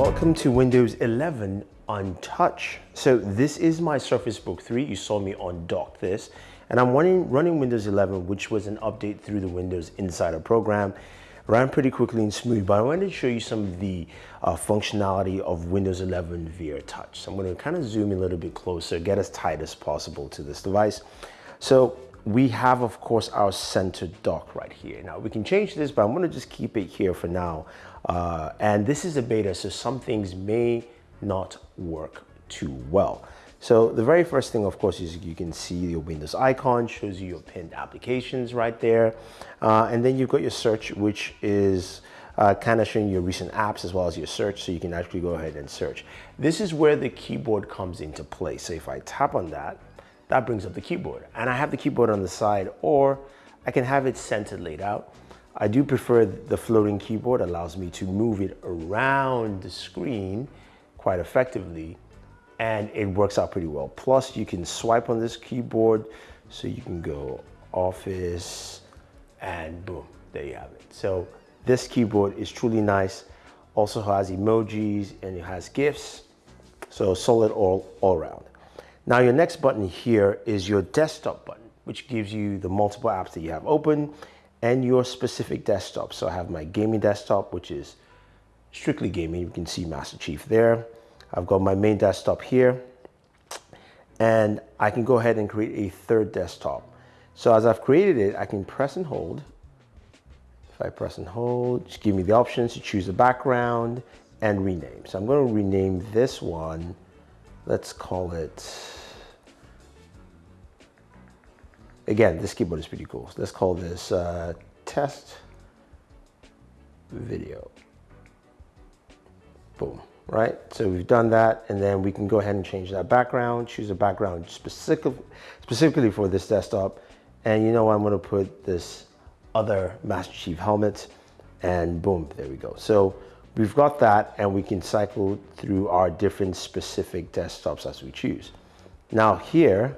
Welcome to Windows 11 on touch. So this is my Surface Book 3. You saw me on dock this. And I'm running, running Windows 11, which was an update through the Windows Insider program. Ran pretty quickly and smooth, but I wanted to show you some of the uh, functionality of Windows 11 via touch. So I'm gonna kind of zoom in a little bit closer, get as tight as possible to this device. So we have, of course, our center dock right here. Now we can change this, but I'm gonna just keep it here for now. Uh, and this is a beta, so some things may not work too well. So the very first thing, of course, is you can see your Windows icon, shows you your pinned applications right there. Uh, and then you've got your search, which is uh, kind of showing your recent apps as well as your search, so you can actually go ahead and search. This is where the keyboard comes into play. So if I tap on that, that brings up the keyboard. And I have the keyboard on the side, or I can have it centered laid out. I do prefer the floating keyboard, allows me to move it around the screen quite effectively and it works out pretty well. Plus you can swipe on this keyboard so you can go office and boom, there you have it. So this keyboard is truly nice. Also has emojis and it has GIFs. So solid all, all around. Now your next button here is your desktop button, which gives you the multiple apps that you have open and your specific desktop. So I have my gaming desktop, which is strictly gaming. You can see Master Chief there. I've got my main desktop here and I can go ahead and create a third desktop. So as I've created it, I can press and hold. If I press and hold, just give me the options to choose a background and rename. So I'm going to rename this one. Let's call it, again, this keyboard is pretty cool. Let's call this uh, test video. Boom right? So we've done that and then we can go ahead and change that background, choose a background specific, specifically for this desktop. And you know, I'm gonna put this other Master Chief helmet and boom, there we go. So we've got that and we can cycle through our different specific desktops as we choose. Now here,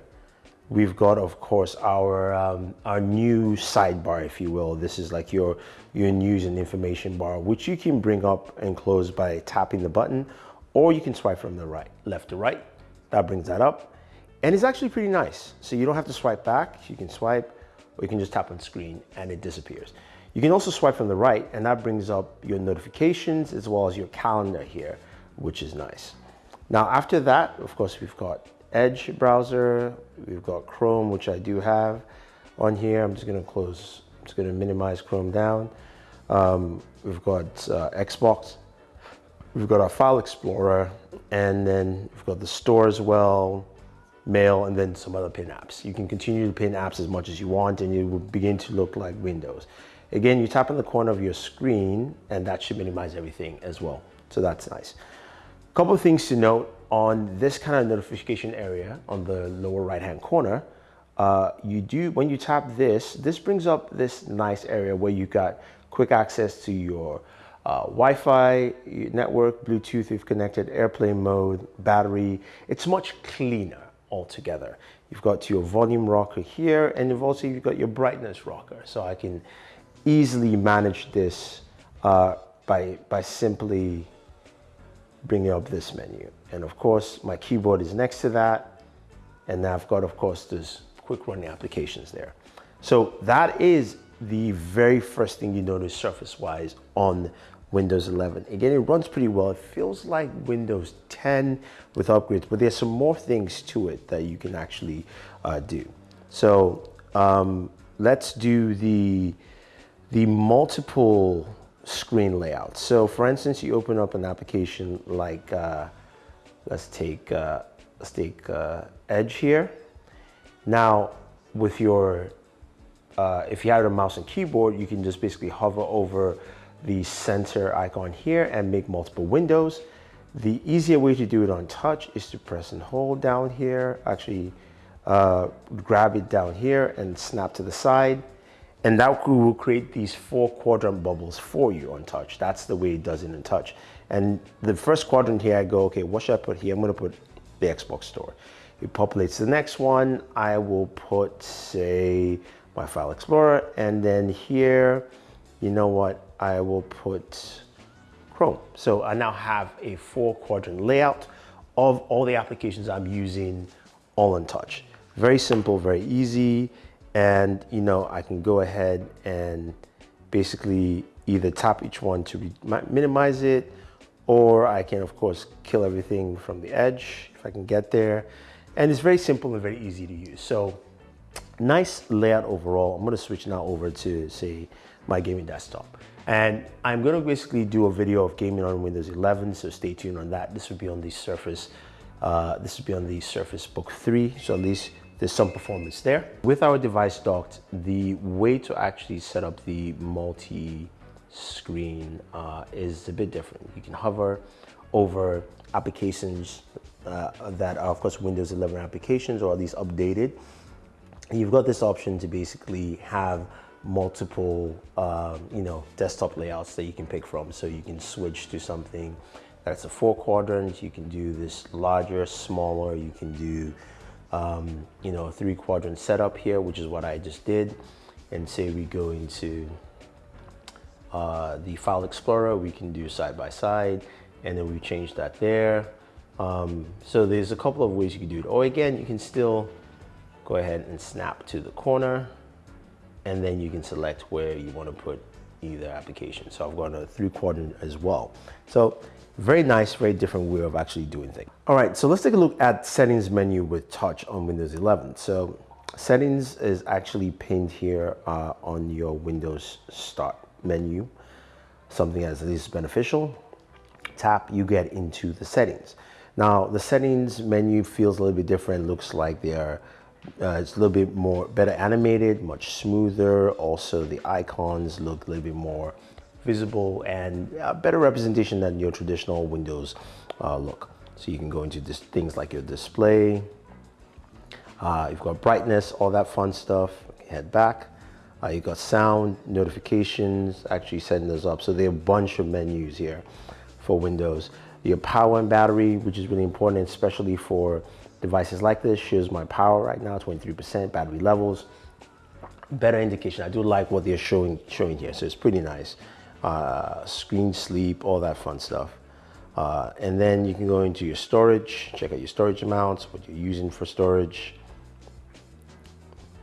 We've got, of course, our, um, our new sidebar, if you will. This is like your, your news and information bar, which you can bring up and close by tapping the button, or you can swipe from the right, left to right. That brings that up. And it's actually pretty nice. So you don't have to swipe back. You can swipe, or you can just tap on screen and it disappears. You can also swipe from the right, and that brings up your notifications as well as your calendar here, which is nice. Now, after that, of course, we've got Edge browser. We've got Chrome, which I do have on here. I'm just gonna close, I'm just gonna minimize Chrome down. Um, we've got uh, Xbox. We've got our File Explorer, and then we've got the store as well, Mail, and then some other pin apps. You can continue to pin apps as much as you want, and it will begin to look like Windows. Again, you tap on the corner of your screen, and that should minimize everything as well. So that's nice. Couple of things to note on this kind of notification area on the lower right hand corner, uh, you do, when you tap this, this brings up this nice area where you got quick access to your uh, Wi-Fi network, Bluetooth you've connected, airplane mode, battery. It's much cleaner altogether. You've got your volume rocker here and you've also you've got your brightness rocker. So I can easily manage this uh, by, by simply bringing up this menu. And of course, my keyboard is next to that. And I've got, of course, this quick running applications there. So that is the very first thing you notice surface-wise on Windows 11. Again, it runs pretty well. It feels like Windows 10 with upgrades, but there's some more things to it that you can actually uh, do. So um, let's do the, the multiple screen layouts. So for instance, you open up an application like, uh, let's take, uh, let's take uh, Edge here. Now with your, uh, if you have a mouse and keyboard, you can just basically hover over the center icon here and make multiple windows. The easier way to do it on touch is to press and hold down here, actually uh, grab it down here and snap to the side and that will create these four quadrant bubbles for you on touch. That's the way it does it in touch. And the first quadrant here, I go, okay, what should I put here? I'm gonna put the Xbox store. It populates the next one. I will put, say, my File Explorer. And then here, you know what? I will put Chrome. So I now have a four quadrant layout of all the applications I'm using all in touch. Very simple, very easy. And you know, I can go ahead and basically either tap each one to minimize it, or I can of course kill everything from the edge if I can get there. And it's very simple and very easy to use. So nice layout overall. I'm gonna switch now over to say my gaming desktop. And I'm gonna basically do a video of gaming on Windows 11, so stay tuned on that. This will be on the Surface, uh, this will be on the Surface Book 3, so at least there's some performance there. With our device docked, the way to actually set up the multi-screen uh, is a bit different. You can hover over applications uh, that are of course Windows 11 applications or at least updated. You've got this option to basically have multiple, um, you know, desktop layouts that you can pick from. So you can switch to something that's a four quadrant. You can do this larger, smaller. You can do, um, you know, three quadrant setup here, which is what I just did. And say we go into uh, the file explorer, we can do side by side, and then we change that there. Um, so there's a couple of ways you can do it. Or again, you can still go ahead and snap to the corner and then you can select where you want to put either application. So I've got a three quadrant as well. So very nice, very different way of actually doing things. All right, so let's take a look at settings menu with touch on Windows 11. So settings is actually pinned here uh, on your Windows start menu, something as least beneficial. Tap, you get into the settings. Now the settings menu feels a little bit different, looks like they're uh, it's a little bit more better animated, much smoother. Also, the icons look a little bit more visible and a better representation than your traditional Windows uh, look. So you can go into this, things like your display. Uh, you've got brightness, all that fun stuff. Head back. Uh, you've got sound, notifications, actually setting those up. So there are a bunch of menus here for Windows. Your power and battery, which is really important, especially for devices like this shows my power right now 23% battery levels better indication i do like what they're showing showing here so it's pretty nice uh, screen sleep all that fun stuff. Uh, and then you can go into your storage check out your storage amounts what you're using for storage.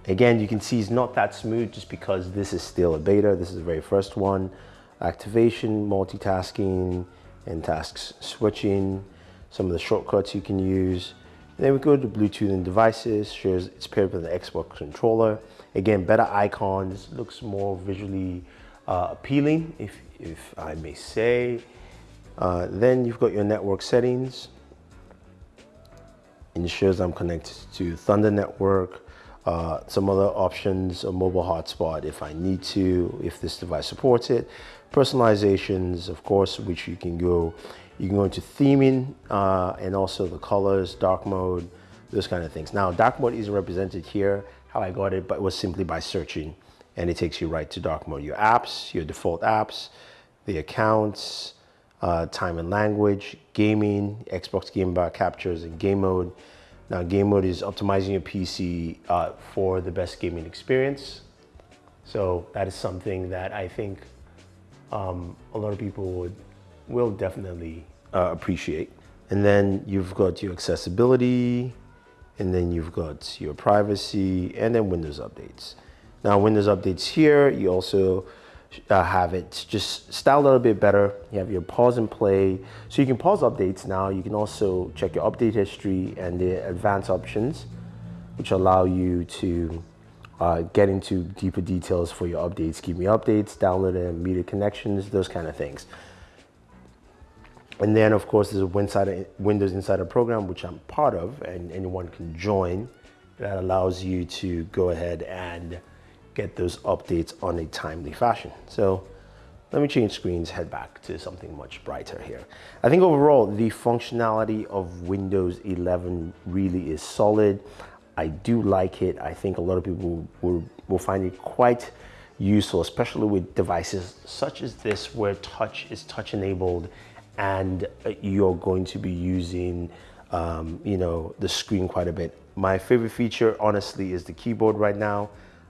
Again you can see it's not that smooth just because this is still a beta. This is the very first one. Activation multitasking and tasks switching some of the shortcuts you can use. Then we go to Bluetooth and devices, shows it's paired with an Xbox controller. Again, better icons, looks more visually uh, appealing, if, if I may say. Uh, then you've got your network settings. Ensures I'm connected to Thunder Network, uh, some other options, a mobile hotspot if I need to, if this device supports it. Personalizations, of course, which you can go you can go into theming uh, and also the colors, dark mode, those kind of things. Now, dark mode isn't represented here, how I got it, but it was simply by searching and it takes you right to dark mode. Your apps, your default apps, the accounts, uh, time and language, gaming, Xbox Game Bar captures and game mode. Now game mode is optimizing your PC uh, for the best gaming experience. So that is something that I think um, a lot of people would will definitely uh, appreciate. And then you've got your accessibility, and then you've got your privacy, and then Windows updates. Now Windows updates here, you also uh, have it just styled a little bit better. You have your pause and play. So you can pause updates now. You can also check your update history and the advanced options, which allow you to uh, get into deeper details for your updates. Give me updates, download them, media connections, those kind of things. And then of course there's a Windows Insider program, which I'm part of and anyone can join. That allows you to go ahead and get those updates on a timely fashion. So let me change screens, head back to something much brighter here. I think overall, the functionality of Windows 11 really is solid. I do like it. I think a lot of people will, will find it quite useful, especially with devices such as this where touch is touch enabled and you're going to be using um, you know the screen quite a bit. My favorite feature honestly is the keyboard right now.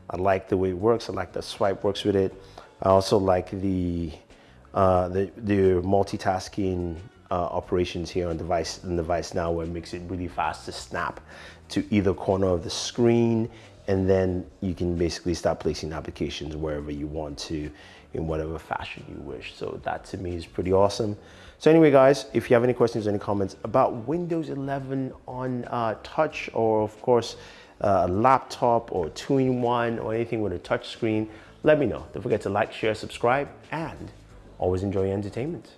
I like the way it works. I like the swipe works with it. I also like the uh, the, the multitasking uh, operations here on device on device now where it makes it really fast to snap to either corner of the screen and then you can basically start placing applications wherever you want to in whatever fashion you wish. So that to me is pretty awesome. So anyway, guys, if you have any questions, any comments about Windows 11 on uh, touch or of course, Uh, a laptop or two-in-one or anything with a touch screen, let me know. Don't forget to like, share, subscribe, and always enjoy your entertainment.